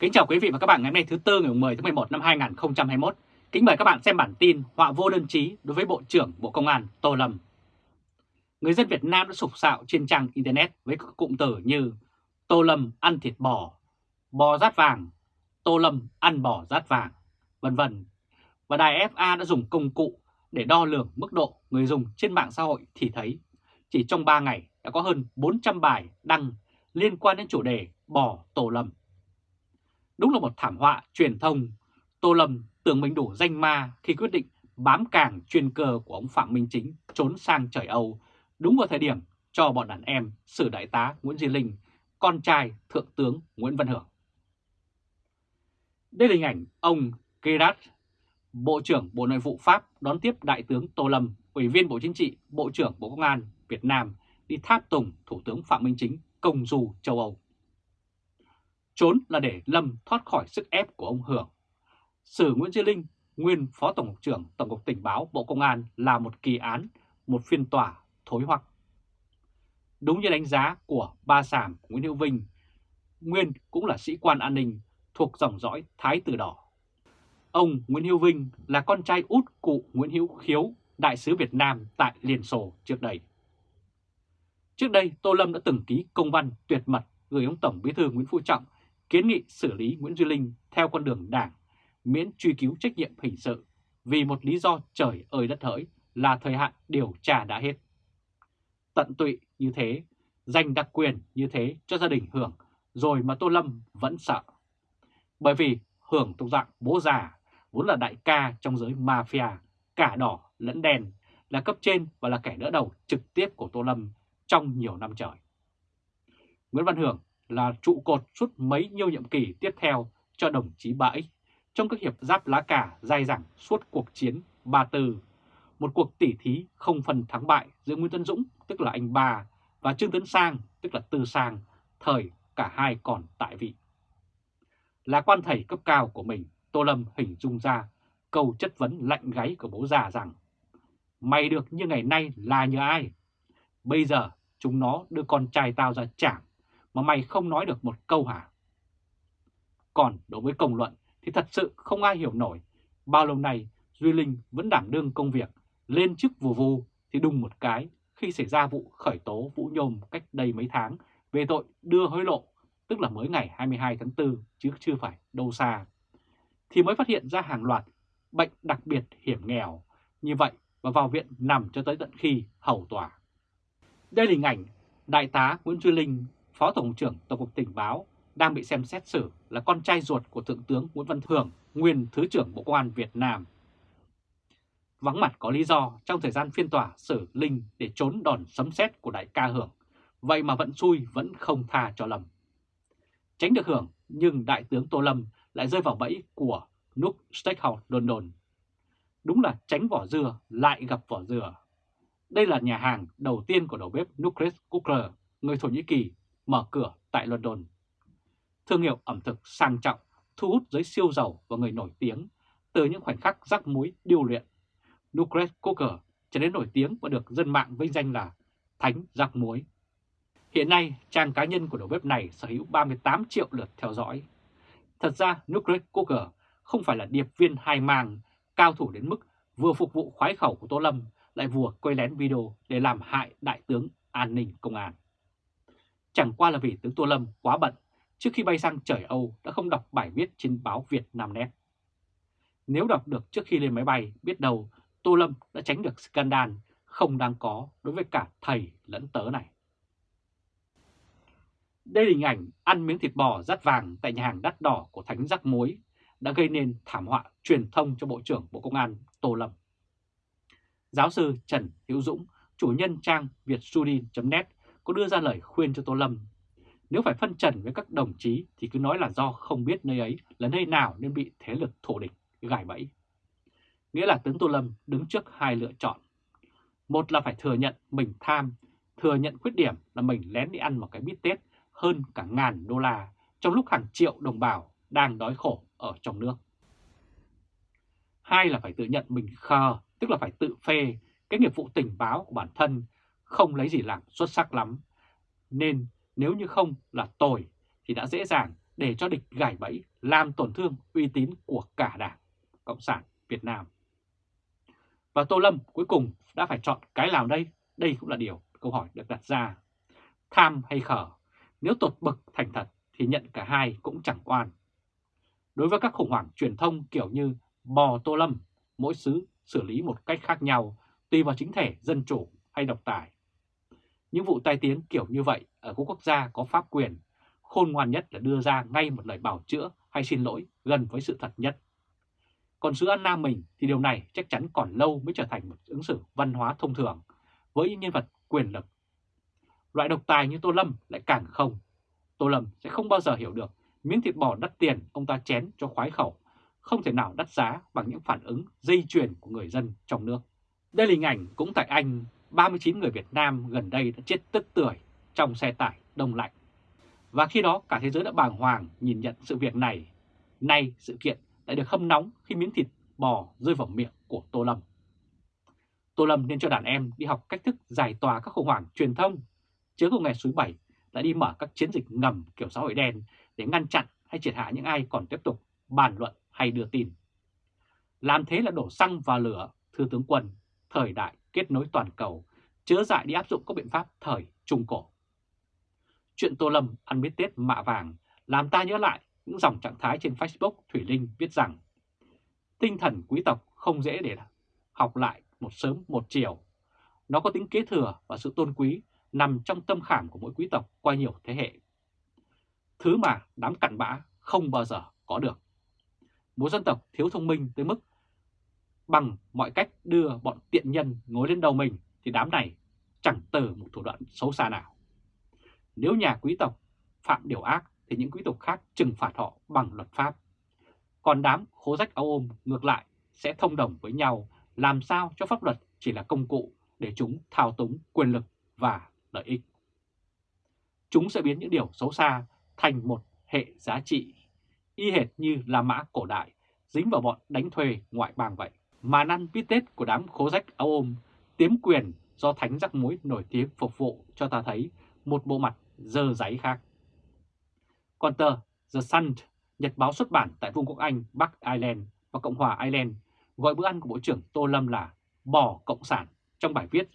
Kính chào quý vị và các bạn ngày hôm nay thứ Tư ngày 10 tháng 11 năm 2021. Kính mời các bạn xem bản tin họa vô đơn chí đối với Bộ trưởng Bộ Công an Tô Lâm. Người dân Việt Nam đã sục sạo trên trang Internet với các cụm từ như Tô Lâm ăn thịt bò, bò rát vàng, Tô Lâm ăn bò rát vàng, vân vân. Và đài FA đã dùng công cụ để đo lường mức độ người dùng trên mạng xã hội thì thấy chỉ trong 3 ngày đã có hơn 400 bài đăng liên quan đến chủ đề bò Tô Lâm. Đúng là một thảm họa truyền thông. Tô Lâm tưởng mình đủ danh ma khi quyết định bám càng chuyên cơ của ông Phạm Minh Chính trốn sang trời Âu đúng vào thời điểm cho bọn đàn em xử đại tá Nguyễn Duy Linh, con trai Thượng tướng Nguyễn Văn Hưởng. Đây là hình ảnh ông Gerard, Bộ trưởng Bộ Nội vụ Pháp đón tiếp Đại tướng Tô Lâm, Ủy viên Bộ Chính trị, Bộ trưởng Bộ Công an Việt Nam đi tháp tùng Thủ tướng Phạm Minh Chính công du châu Âu. Trốn là để Lâm thoát khỏi sức ép của ông Hưởng. Sử Nguyễn Duy Linh, nguyên Phó Tổng cục trưởng Tổng cục Tình báo Bộ Công an là một kỳ án, một phiên tòa thối hoặc. Đúng như đánh giá của ba sàm Nguyễn Hữu Vinh, nguyên cũng là sĩ quan an ninh thuộc dòng dõi Thái Tử Đỏ. Ông Nguyễn Hữu Vinh là con trai út cụ Nguyễn Hữu Khiếu, đại sứ Việt Nam tại Liên Xô trước đây. Trước đây, Tô Lâm đã từng ký công văn tuyệt mật gửi ông Tổng Bí thư Nguyễn Phú Trọng kiến nghị xử lý Nguyễn Duy Linh theo con đường đảng, miễn truy cứu trách nhiệm hình sự vì một lý do trời ơi đất hỡi là thời hạn điều tra đã hết. Tận tụy như thế, dành đặc quyền như thế cho gia đình Hưởng rồi mà Tô Lâm vẫn sợ. Bởi vì Hưởng thuộc dạng bố già, vốn là đại ca trong giới mafia, cả đỏ lẫn đen, là cấp trên và là kẻ đỡ đầu trực tiếp của Tô Lâm trong nhiều năm trời. Nguyễn Văn Hưởng là trụ cột suốt mấy nhiêu nhiệm kỳ tiếp theo cho đồng chí Bãi trong các hiệp giáp lá cà dai dẳng suốt cuộc chiến Ba Tư, một cuộc tỉ thí không phần thắng bại giữa Nguyễn Tân Dũng, tức là anh Ba, và Trương Tấn Sang, tức là Tư Sang, thời cả hai còn tại vị. Là quan thầy cấp cao của mình, Tô Lâm hình dung ra câu chất vấn lạnh gáy của bố già rằng Mày được như ngày nay là nhờ ai? Bây giờ chúng nó đưa con trai tao ra chảng mà mày không nói được một câu hả? Còn đối với công luận thì thật sự không ai hiểu nổi. Bao lâu nay Duy Linh vẫn đảm đương công việc, lên chức vù vù thì đùng một cái khi xảy ra vụ khởi tố Vũ Nhôm cách đây mấy tháng về tội đưa hối lộ, tức là mới ngày 22 tháng 4 chứ chưa phải đâu xa, thì mới phát hiện ra hàng loạt bệnh đặc biệt hiểm nghèo như vậy và vào viện nằm cho tới tận khi hầu tòa. Đây là hình ảnh Đại tá Nguyễn Duy Linh Phó Tổng trưởng Tổng cục Tình báo đang bị xem xét xử là con trai ruột của Thượng tướng Nguyễn Văn Thường, nguyên Thứ trưởng Bộ Công an Việt Nam. Vắng mặt có lý do trong thời gian phiên tòa xử Linh để trốn đòn sấm sét của đại ca Hưởng, vậy mà vẫn xui vẫn không tha cho Lâm. Tránh được Hưởng nhưng Đại tướng Tô Lâm lại rơi vào bẫy của Nook Steakhouse London. Đúng là tránh vỏ dừa lại gặp vỏ dừa. Đây là nhà hàng đầu tiên của đầu bếp Nukres Cooker, người Thổ Nhĩ Kỳ mở cửa tại London. Thương hiệu ẩm thực sang trọng, thu hút giới siêu giàu và người nổi tiếng từ những khoảnh khắc rắc muối điêu luyện. Nucleus Cooker trở nên nổi tiếng và được dân mạng vinh danh là Thánh rắc muối. Hiện nay, trang cá nhân của đầu bếp này sở hữu 38 triệu lượt theo dõi. Thật ra, Nucleus Cooker không phải là điệp viên hai mang, cao thủ đến mức vừa phục vụ khoái khẩu của Tô Lâm, lại vừa quay lén video để làm hại Đại tướng An ninh Công an. Chẳng qua là vì tướng Tô Lâm quá bận, trước khi bay sang trời Âu đã không đọc bài viết trên báo Việt Nam Net. Nếu đọc được trước khi lên máy bay, biết đâu Tô Lâm đã tránh được scandal không đang có đối với cả thầy lẫn tớ này. Đây là hình ảnh ăn miếng thịt bò rát vàng tại nhà hàng đắt đỏ của Thánh Giác Muối đã gây nên thảm họa truyền thông cho Bộ trưởng Bộ Công an Tô Lâm. Giáo sư Trần Hữu Dũng, chủ nhân trang vietsudin.net có đưa ra lời khuyên cho Tô Lâm. Nếu phải phân trần với các đồng chí thì cứ nói là do không biết nơi ấy là nơi nào nên bị thế lực thổ địch gài bẫy. Nghĩa là tướng Tô Lâm đứng trước hai lựa chọn. Một là phải thừa nhận mình tham, thừa nhận khuyết điểm là mình lén đi ăn một cái bít tết hơn cả ngàn đô la trong lúc hàng triệu đồng bào đang đói khổ ở trong nước. Hai là phải tự nhận mình khờ, tức là phải tự phê cái nghiệp vụ tình báo của bản thân không lấy gì làm xuất sắc lắm. Nên nếu như không là tồi thì đã dễ dàng để cho địch gài bẫy làm tổn thương uy tín của cả Đảng Cộng sản Việt Nam. Và Tô Lâm cuối cùng đã phải chọn cái nào đây? Đây cũng là điều câu hỏi được đặt ra. Tham hay khở? Nếu tột bực thành thật thì nhận cả hai cũng chẳng oan. Đối với các khủng hoảng truyền thông kiểu như bò Tô Lâm, mỗi xứ xử lý một cách khác nhau tùy vào chính thể dân chủ hay độc tài. Những vụ tai tiếng kiểu như vậy ở các quốc gia có pháp quyền, khôn ngoan nhất là đưa ra ngay một lời bảo chữa hay xin lỗi gần với sự thật nhất. Còn xứ An Nam mình thì điều này chắc chắn còn lâu mới trở thành một ứng xử văn hóa thông thường với những nhân vật quyền lực. Loại độc tài như Tô Lâm lại càng không. Tô Lâm sẽ không bao giờ hiểu được miếng thịt bò đắt tiền ông ta chén cho khoái khẩu, không thể nào đắt giá bằng những phản ứng dây chuyền của người dân trong nước. Đây là hình ảnh cũng tại Anh, 39 người Việt Nam gần đây đã chết tức tưởi trong xe tải đông lạnh. Và khi đó cả thế giới đã bàng hoàng nhìn nhận sự việc này. Nay sự kiện lại được hâm nóng khi miếng thịt bò rơi vào miệng của Tô Lâm. Tô Lâm nên cho đàn em đi học cách thức giải tỏa các khủng hoảng truyền thông, chứ không ngày suối bảy lại đi mở các chiến dịch ngầm kiểu xã hội đen để ngăn chặn hay triệt hạ những ai còn tiếp tục bàn luận hay đưa tin. Làm thế là đổ xăng vào lửa, thưa tướng quân, thời đại kết nối toàn cầu, chớ dại đi áp dụng các biện pháp thời Trung Cổ. Chuyện Tô Lâm ăn biết Tết mạ vàng làm ta nhớ lại những dòng trạng thái trên Facebook Thủy Linh viết rằng tinh thần quý tộc không dễ để học lại một sớm một chiều. Nó có tính kế thừa và sự tôn quý nằm trong tâm khảm của mỗi quý tộc qua nhiều thế hệ. Thứ mà đám cặn bã không bao giờ có được. Một dân tộc thiếu thông minh tới mức bằng mọi cách đưa bọn tiện nhân ngồi lên đầu mình thì đám này chẳng từ một thủ đoạn xấu xa nào. Nếu nhà quý tộc phạm điều ác thì những quý tộc khác trừng phạt họ bằng luật pháp. Còn đám khố rách áo ôm ngược lại sẽ thông đồng với nhau làm sao cho pháp luật chỉ là công cụ để chúng thao túng quyền lực và lợi ích. Chúng sẽ biến những điều xấu xa thành một hệ giá trị, y hệt như La Mã cổ đại dính vào bọn đánh thuê ngoại bang vậy. Mà ăn bít tết của đám khố rách áo ôm, tiếm quyền do thánh rắc muối nổi tiếng phục vụ cho ta thấy một bộ mặt dơ giấy khác. Còn tờ The Sun, nhật báo xuất bản tại Vương quốc Anh, Bắc Ireland và Cộng hòa Ireland gọi bữa ăn của Bộ trưởng Tô Lâm là bò Cộng sản trong bài viết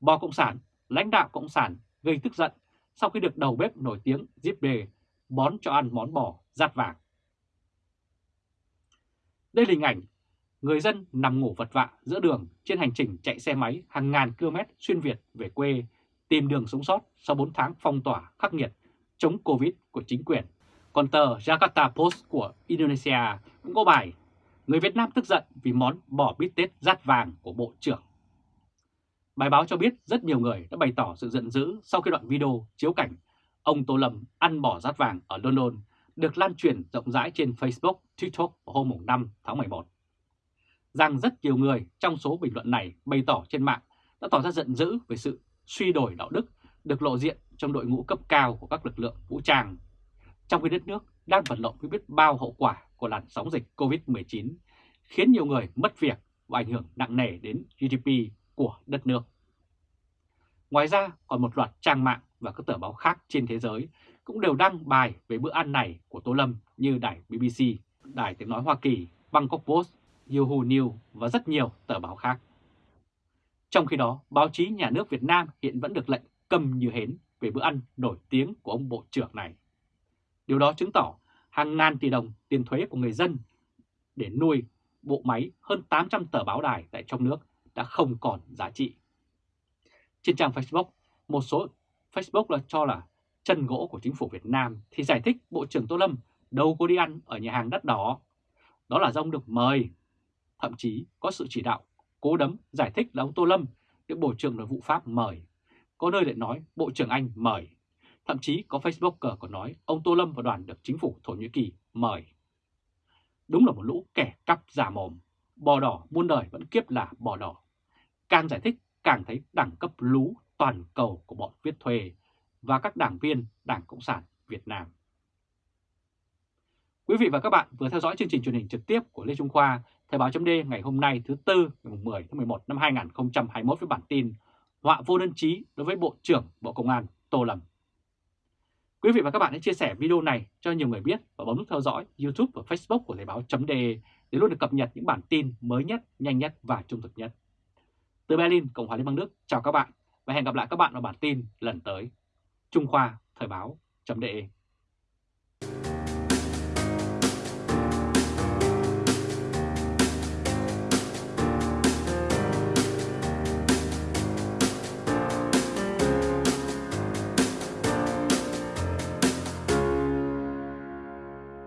Bò Cộng sản, lãnh đạo Cộng sản gây tức giận sau khi được đầu bếp nổi tiếng Zip Đề bón cho ăn món bò rát vàng. Đây là hình ảnh người dân nằm ngủ vật vạ giữa đường trên hành trình chạy xe máy hàng ngàn km xuyên Việt về quê tìm đường sống sót sau 4 tháng phong tỏa khắc nghiệt chống Covid của chính quyền. Còn tờ Jakarta Post của Indonesia cũng có bài Người Việt Nam tức giận vì món bò bít tết rát vàng của Bộ trưởng. Bài báo cho biết rất nhiều người đã bày tỏ sự giận dữ sau khi đoạn video chiếu cảnh ông Tô Lâm ăn bò rát vàng ở London được lan truyền rộng rãi trên Facebook, TikTok vào hôm 5 tháng 11. Rằng rất nhiều người trong số bình luận này bày tỏ trên mạng đã tỏ ra giận dữ về sự suy đổi đạo đức được lộ diện trong đội ngũ cấp cao của các lực lượng vũ trang. Trong khi đất nước đang vật lộn với biết bao hậu quả của làn sóng dịch COVID-19, khiến nhiều người mất việc và ảnh hưởng nặng nề đến GDP của đất nước. Ngoài ra, còn một loạt trang mạng và các tờ báo khác trên thế giới cũng đều đăng bài về bữa ăn này của Tô Lâm như đài BBC, đài tiếng nói Hoa Kỳ, Bangkok Post, Yahoo News và rất nhiều tờ báo khác. Trong khi đó, báo chí nhà nước Việt Nam hiện vẫn được lệnh cầm như hến về bữa ăn nổi tiếng của ông Bộ trưởng này. Điều đó chứng tỏ hàng ngàn tỷ đồng tiền thuế của người dân để nuôi bộ máy hơn 800 tờ báo đài tại trong nước đã không còn giá trị. Trên trang Facebook, một số Facebook là cho là chân gỗ của chính phủ Việt Nam thì giải thích Bộ trưởng Tô Lâm đâu có đi ăn ở nhà hàng đắt đỏ. Đó là do ông được mời. Thậm chí có sự chỉ đạo cố đấm giải thích là ông Tô Lâm được Bộ trưởng Nội vụ Pháp mời. Có nơi lại nói Bộ trưởng Anh mời. Thậm chí có Facebooker còn nói ông Tô Lâm và đoàn được chính phủ Thổ Nhĩ Kỳ mời. Đúng là một lũ kẻ cắp giả mồm, bò đỏ muôn đời vẫn kiếp là bò đỏ. Càng giải thích càng thấy đẳng cấp lú toàn cầu của bọn viết thuê và các đảng viên Đảng Cộng sản Việt Nam. Quý vị và các bạn vừa theo dõi chương trình truyền hình trực tiếp của Lê Trung Khoa, Thời báo chấm ngày hôm nay thứ Tư ngày 10 tháng 11 năm 2021 với bản tin Họa vô đơn chí đối với Bộ trưởng Bộ Công an Tô Lâm. Quý vị và các bạn hãy chia sẻ video này cho nhiều người biết và bấm nút theo dõi YouTube và Facebook của Thời báo.de để luôn được cập nhật những bản tin mới nhất, nhanh nhất và trung thực nhất. Từ Berlin, Cộng hòa Liên bang Đức, chào các bạn và hẹn gặp lại các bạn ở bản tin lần tới. Trung Khoa Thời báo.de